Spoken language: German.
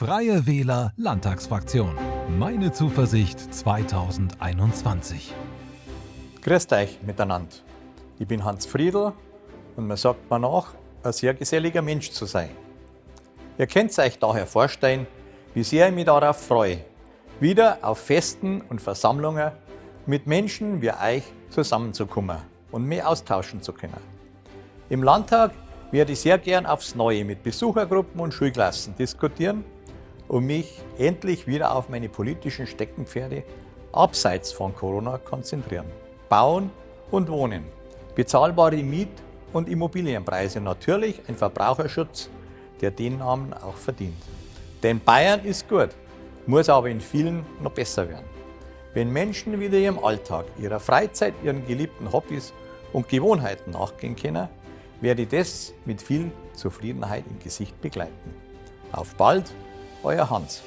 Freie Wähler Landtagsfraktion. Meine Zuversicht 2021. Grüßt euch miteinander. Ich bin Hans Friedl und man sagt mir nach, ein sehr geselliger Mensch zu sein. Ihr könnt euch daher vorstellen, wie sehr ich mich darauf freue, wieder auf Festen und Versammlungen mit Menschen wie euch zusammenzukommen und mich austauschen zu können. Im Landtag werde ich sehr gern aufs Neue mit Besuchergruppen und Schulklassen diskutieren und mich endlich wieder auf meine politischen Steckenpferde abseits von Corona konzentrieren. Bauen und Wohnen, bezahlbare Miet- und Immobilienpreise, natürlich ein Verbraucherschutz, der den Namen auch verdient. Denn Bayern ist gut, muss aber in vielen noch besser werden. Wenn Menschen wieder ihrem Alltag, ihrer Freizeit, ihren geliebten Hobbys und Gewohnheiten nachgehen können, werde ich das mit viel Zufriedenheit im Gesicht begleiten. Auf bald! Euer Hans.